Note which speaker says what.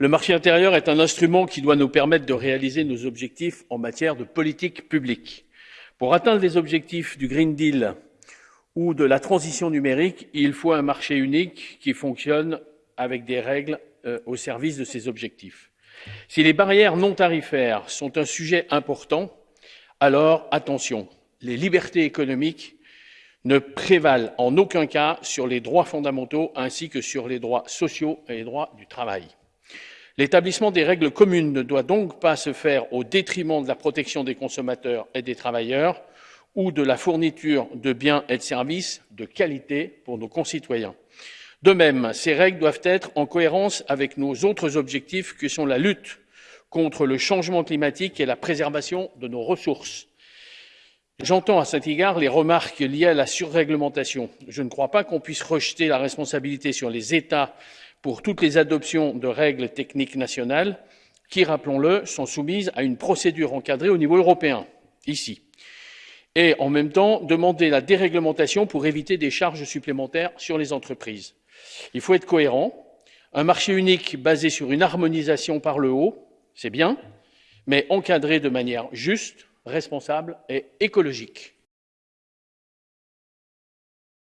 Speaker 1: Le marché intérieur est un instrument qui doit nous permettre de réaliser nos objectifs en matière de politique publique. Pour atteindre les objectifs du Green Deal ou de la transition numérique, il faut un marché unique qui fonctionne avec des règles euh, au service de ces objectifs. Si les barrières non tarifaires sont un sujet important, alors attention, les libertés économiques ne prévalent en aucun cas sur les droits fondamentaux ainsi que sur les droits sociaux et les droits du travail. L'établissement des règles communes ne doit donc pas se faire au détriment de la protection des consommateurs et des travailleurs ou de la fourniture de biens et de services de qualité pour nos concitoyens. De même, ces règles doivent être en cohérence avec nos autres objectifs que sont la lutte contre le changement climatique et la préservation de nos ressources. J'entends à cet égard les remarques liées à la surréglementation. Je ne crois pas qu'on puisse rejeter la responsabilité sur les États pour toutes les adoptions de règles techniques nationales qui, rappelons-le, sont soumises à une procédure encadrée au niveau européen, ici. Et en même temps, demander la déréglementation pour éviter des charges supplémentaires sur les entreprises. Il faut être cohérent. Un marché unique basé sur une harmonisation par le haut, c'est bien, mais encadré de manière juste, responsable et écologique.